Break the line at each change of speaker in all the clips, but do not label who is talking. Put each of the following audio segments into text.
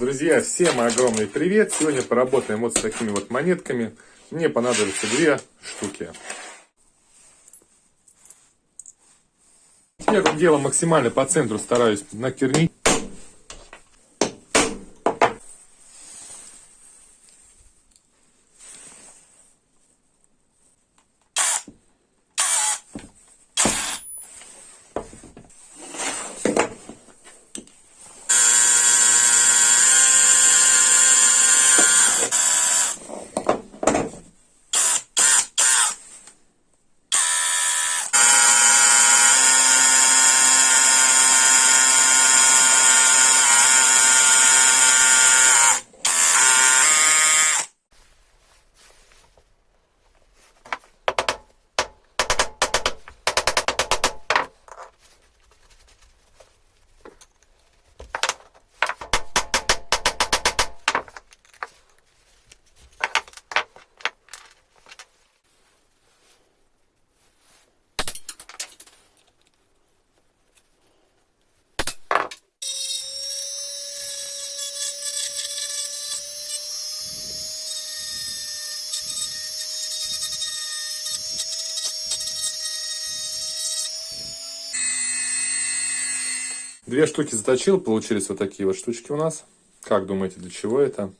Друзья, всем огромный привет! Сегодня поработаем вот с такими вот монетками. Мне понадобится две штуки. Первым делом максимально по центру стараюсь накернить. Две штуки заточил, получились вот такие вот штучки у нас. Как думаете, для чего это?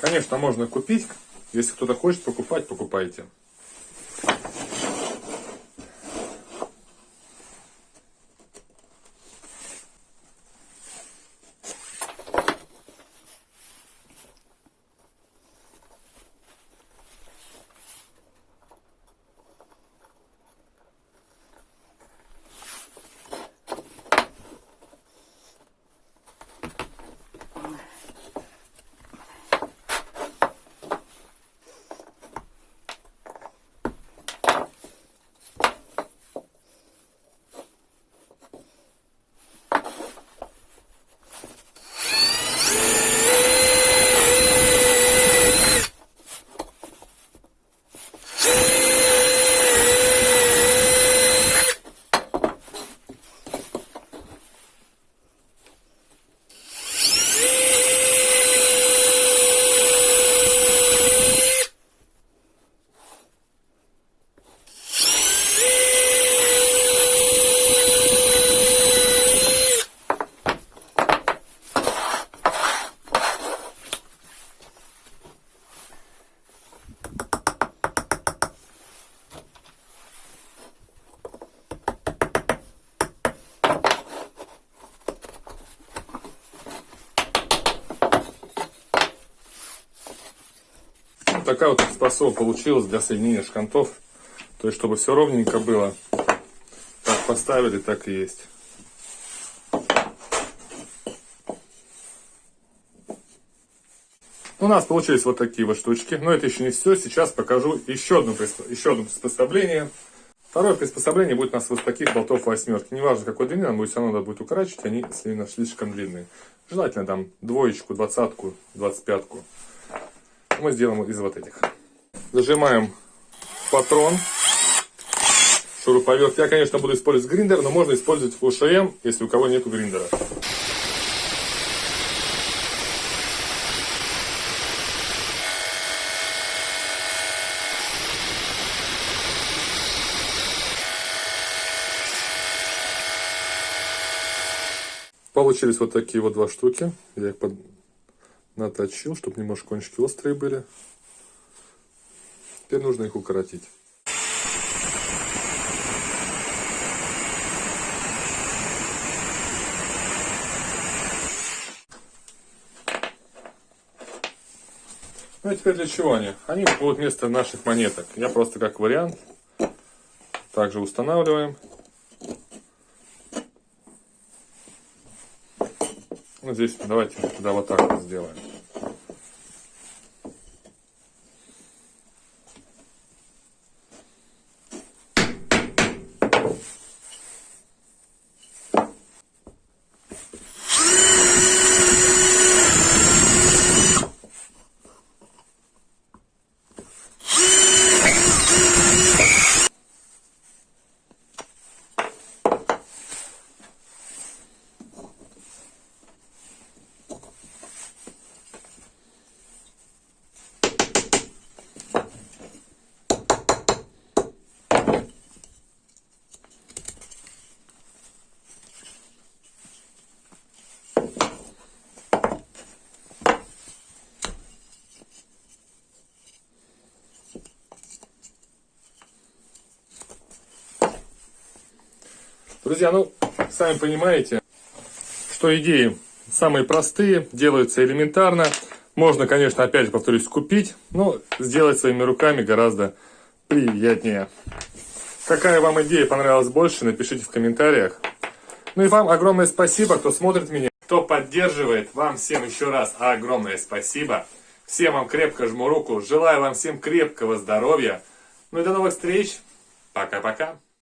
Конечно, можно купить. Если кто-то хочет покупать, покупайте. Такая вот способ получилась для соединения шкантов. То есть, чтобы все ровненько было. Так поставили, так и есть. У нас получились вот такие вот штучки. Но это еще не все. Сейчас покажу еще, одно, еще одно приспособление. Второе приспособление будет у нас вот таких болтов восьмерки. Неважно какой длины, нам будет все равно надо будет укорачивать, они слишком длинные. Желательно там двоечку, двадцатку, двадцать пятку мы сделаем из вот этих. Зажимаем патрон, шуруповерт. Я, конечно, буду использовать гриндер, но можно использовать УШМ, если у кого нету гриндера. Получились вот такие вот два штуки. Я их под наточил, чтобы немножко кончики острые были. Теперь нужно их укоротить. Ну и теперь для чего они? Они будут вместо наших монеток. Я просто как вариант также устанавливаем. Ну, здесь давайте тогда вот так вот сделаем. Друзья, ну, сами понимаете, что идеи самые простые, делаются элементарно. Можно, конечно, опять же повторюсь, купить, но сделать своими руками гораздо приятнее. Какая вам идея понравилась больше, напишите в комментариях. Ну и вам огромное спасибо, кто смотрит меня, кто поддерживает. Вам всем еще раз огромное спасибо. Всем вам крепко жму руку. Желаю вам всем крепкого здоровья. Ну и до новых встреч. Пока-пока.